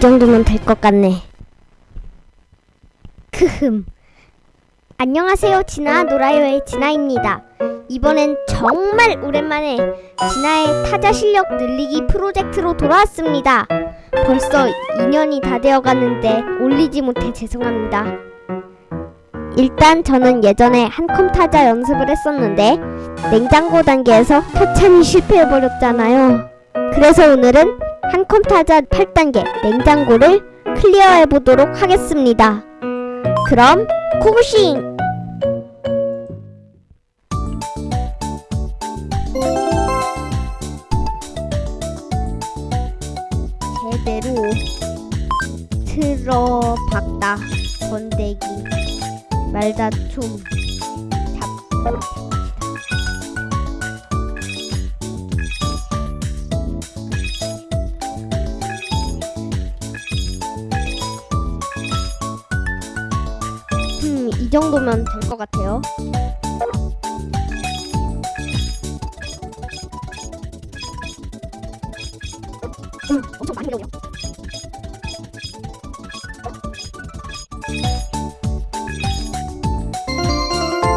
정도면 될 것 같네. 크흠. 안녕하세요, 진아 노라요의 진아입니다. 이번엔 정말 오랜만에 진아의 타자 실력 늘리기 프로젝트로 돌아왔습니다. 벌써 2년이 다 되어 가는데 올리지 못해 죄송합니다. 일단 저는 예전에 한컴 타자 연습을 했었는데 냉장고 단계에서 터찬이 실패해버렸잖아요. 그래서 오늘은 한컴 타자 8단계 냉장고를 클리어해 보도록 하겠습니다. 그럼 고고싱! 제대로 틀어박다 건대기 말다 좀 잡. 이 정도면 될 것 같아요. 음, 엄청 많이 밀어요.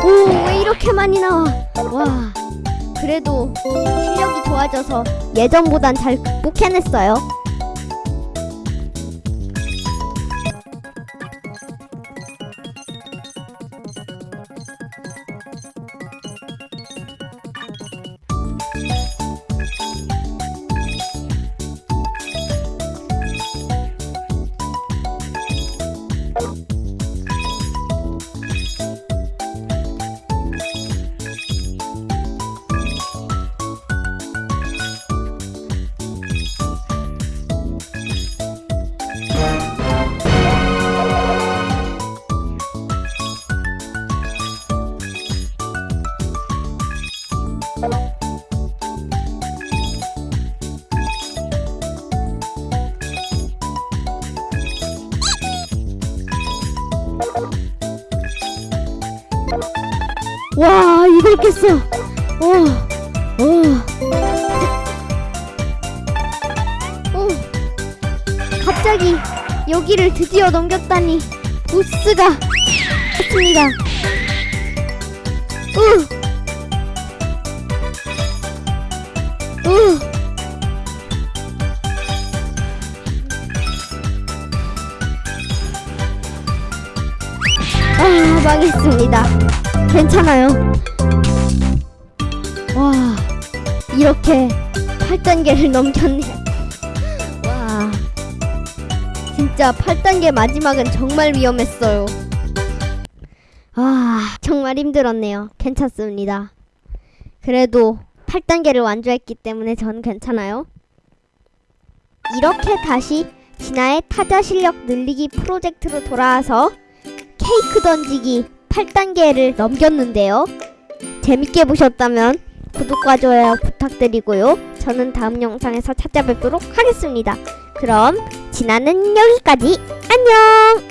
오, 왜 이렇게 많이 나와? 와, 그래도 실력이 좋아져서 예전보단 잘 극복해냈어요. 와, 이걸 깼어. 와, 와. 오, 갑자기 여기를 드디어 넘겼다니 보스가 했습니다. 우, 우. 아, 망했습니다. 괜찮아요. 와, 이렇게 8단계를 넘겼네요. 와, 진짜 8단계 마지막은 정말 위험했어요. 아, 정말 힘들었네요. 괜찮습니다. 그래도 8단계를 완주했기 때문에 전 괜찮아요. 이렇게 다시 진아의 타자 실력 늘리기 프로젝트로 돌아와서 케이크 던지기 8단계를 넘겼는데요. 재밌게 보셨다면 구독과 좋아요 부탁드리고요. 저는 다음 영상에서 찾아뵙도록 하겠습니다. 그럼 진아는 여기까지. 안녕!